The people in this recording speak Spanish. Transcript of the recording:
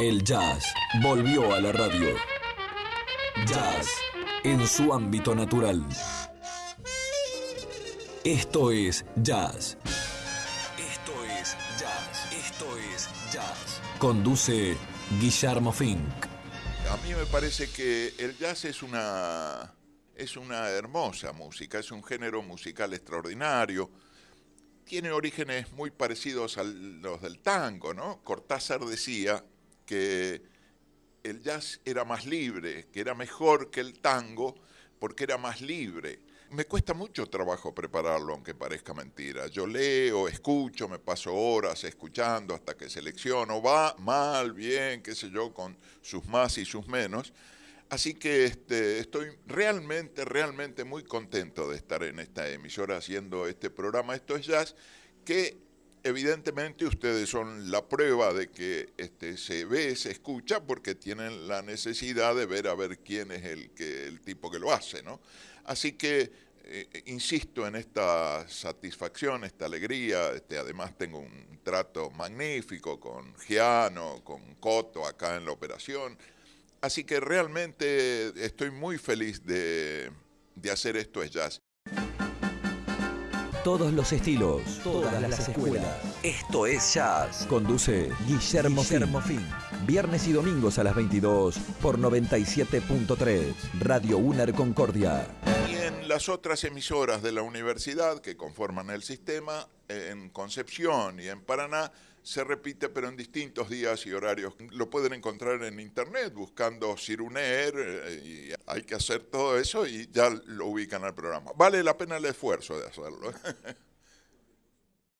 El jazz volvió a la radio. Jazz en su ámbito natural. Esto es jazz. Esto es jazz. Esto es jazz. Conduce Guillermo Fink. A mí me parece que el jazz es una, es una hermosa música, es un género musical extraordinario. Tiene orígenes muy parecidos a los del tango, ¿no? Cortázar decía que el jazz era más libre, que era mejor que el tango porque era más libre. Me cuesta mucho trabajo prepararlo, aunque parezca mentira. Yo leo, escucho, me paso horas escuchando hasta que selecciono, va mal, bien, qué sé yo, con sus más y sus menos. Así que este, estoy realmente, realmente muy contento de estar en esta emisora haciendo este programa Esto es Jazz, que evidentemente ustedes son la prueba de que este, se ve, se escucha, porque tienen la necesidad de ver a ver quién es el, que, el tipo que lo hace, ¿no? Así que eh, insisto en esta satisfacción, esta alegría. Este, además tengo un trato magnífico con Giano, con Coto acá en la operación. Así que realmente estoy muy feliz de, de hacer esto es jazz. Todos los estilos, todas, las, escuelas. Esto es Jazz. Conduce Guillermo, Guillermo Fin. Viernes y domingos a las 22 por 97.3 Radio UNER Concordia. Y en las otras emisoras de la universidad que conforman el sistema, en Concepción y en Paraná, se repite pero en distintos días y horarios. Lo pueden encontrar en internet buscando Ciruner eh, y hay que hacer todo eso y ya lo ubican al programa. Vale la pena el esfuerzo de hacerlo.